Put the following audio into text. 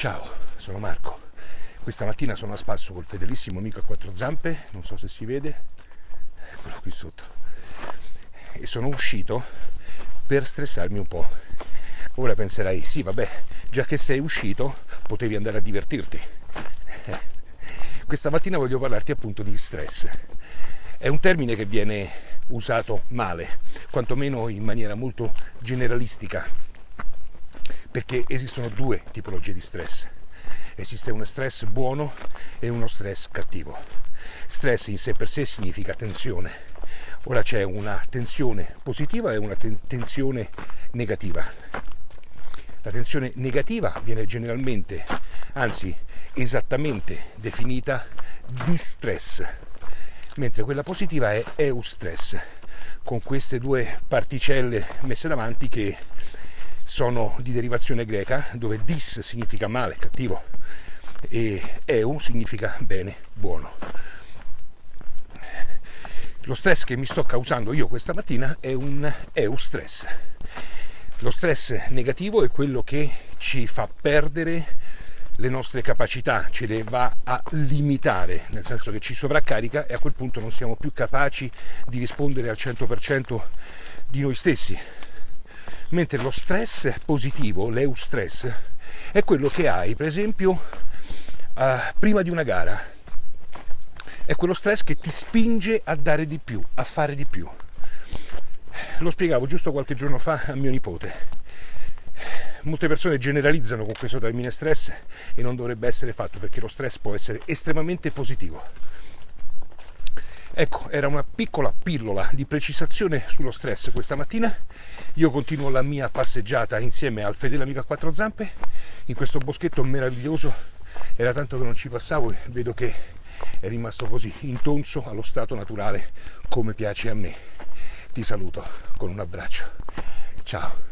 Ciao, sono Marco. Questa mattina sono a spasso col fedelissimo amico a quattro zampe, non so se si vede, eccolo qui sotto. E sono uscito per stressarmi un po'. Ora penserai, sì, vabbè, già che sei uscito, potevi andare a divertirti. Questa mattina voglio parlarti appunto di stress. È un termine che viene usato male, quantomeno in maniera molto generalistica perché esistono due tipologie di stress. Esiste uno stress buono e uno stress cattivo. Stress in sé per sé significa tensione. Ora c'è una tensione positiva e una tensione negativa. La tensione negativa viene generalmente, anzi esattamente definita distress, mentre quella positiva è eustress, con queste due particelle messe davanti che sono di derivazione greca, dove dis significa male, cattivo, e eu significa bene, buono. Lo stress che mi sto causando io questa mattina è un eustress. Lo stress negativo è quello che ci fa perdere le nostre capacità, ce le va a limitare, nel senso che ci sovraccarica e a quel punto non siamo più capaci di rispondere al 100% di noi stessi mentre lo stress positivo, l'eustress, è quello che hai, per esempio, uh, prima di una gara. È quello stress che ti spinge a dare di più, a fare di più. Lo spiegavo giusto qualche giorno fa a mio nipote. Molte persone generalizzano con questo termine stress e non dovrebbe essere fatto perché lo stress può essere estremamente positivo Ecco, era una piccola pillola di precisazione sullo stress questa mattina. Io continuo la mia passeggiata insieme al fedele amico a quattro zampe in questo boschetto meraviglioso. Era tanto che non ci passavo e vedo che è rimasto così intonso allo stato naturale come piace a me. Ti saluto con un abbraccio. Ciao.